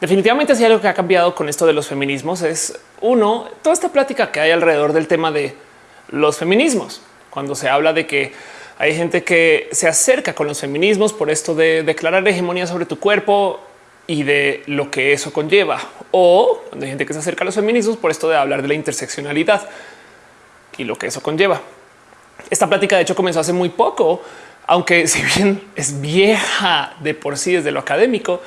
Definitivamente si algo que ha cambiado con esto de los feminismos es uno, toda esta plática que hay alrededor del tema de los feminismos, cuando se habla de que hay gente que se acerca con los feminismos por esto de declarar hegemonía sobre tu cuerpo y de lo que eso conlleva. O cuando hay gente que se acerca a los feminismos por esto de hablar de la interseccionalidad y lo que eso conlleva. Esta plática de hecho comenzó hace muy poco, aunque si bien es vieja de por sí desde lo académico,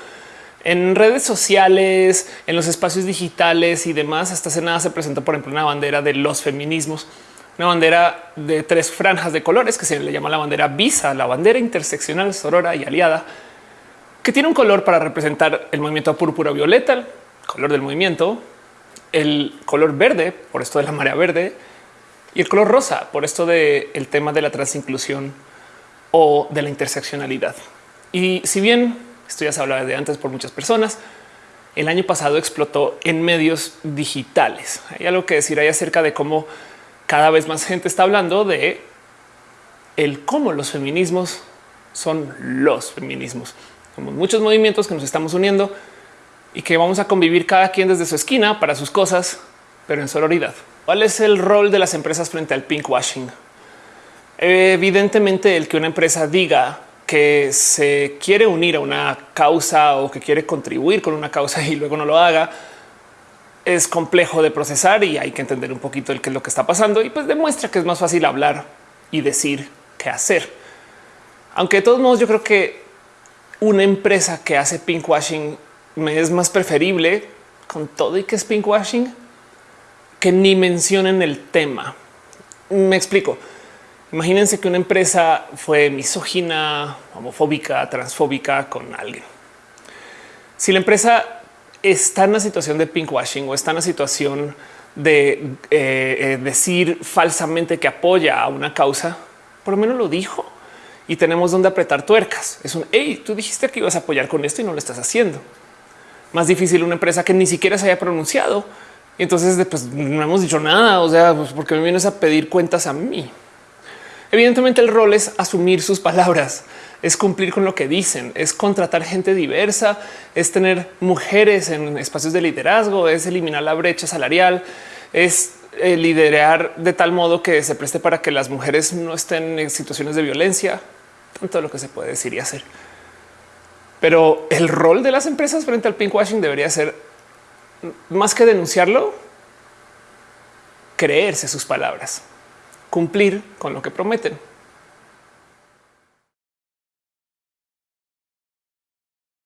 en redes sociales, en los espacios digitales y demás, hasta hace nada se presentó, por ejemplo, una bandera de los feminismos, una bandera de tres franjas de colores que se le llama la bandera visa, la bandera interseccional, sorora y aliada, que tiene un color para representar el movimiento púrpura violeta, el color del movimiento, el color verde, por esto de la marea verde, y el color rosa, por esto del el tema de la transinclusión o de la interseccionalidad. Y si bien esto ya se hablaba de antes por muchas personas, el año pasado explotó en medios digitales. Hay algo que decir ahí acerca de cómo cada vez más gente está hablando de el cómo los feminismos son los feminismos. Somos muchos movimientos que nos estamos uniendo y que vamos a convivir cada quien desde su esquina para sus cosas, pero en sororidad. ¿Cuál es el rol de las empresas frente al pinkwashing? Evidentemente el que una empresa diga que se quiere unir a una causa o que quiere contribuir con una causa y luego no lo haga, es complejo de procesar y hay que entender un poquito el qué es lo que está pasando y pues demuestra que es más fácil hablar y decir qué hacer. Aunque de todos modos yo creo que una empresa que hace pinkwashing me es más preferible con todo y que es pinkwashing que ni mencionen el tema. Me explico. Imagínense que una empresa fue misógina, homofóbica, transfóbica con alguien. Si la empresa está en una situación de pinkwashing o está en una situación de eh, eh, decir falsamente que apoya a una causa, por lo menos lo dijo y tenemos donde apretar tuercas. Es un hey, tú dijiste que ibas a apoyar con esto y no lo estás haciendo. Más difícil una empresa que ni siquiera se haya pronunciado. Y entonces pues, no hemos dicho nada. O sea, pues porque me vienes a pedir cuentas a mí. Evidentemente el rol es asumir sus palabras, es cumplir con lo que dicen, es contratar gente diversa, es tener mujeres en espacios de liderazgo, es eliminar la brecha salarial, es eh, liderar de tal modo que se preste para que las mujeres no estén en situaciones de violencia, tanto lo que se puede decir y hacer. Pero el rol de las empresas frente al pinkwashing debería ser más que denunciarlo, creerse sus palabras cumplir con lo que prometen.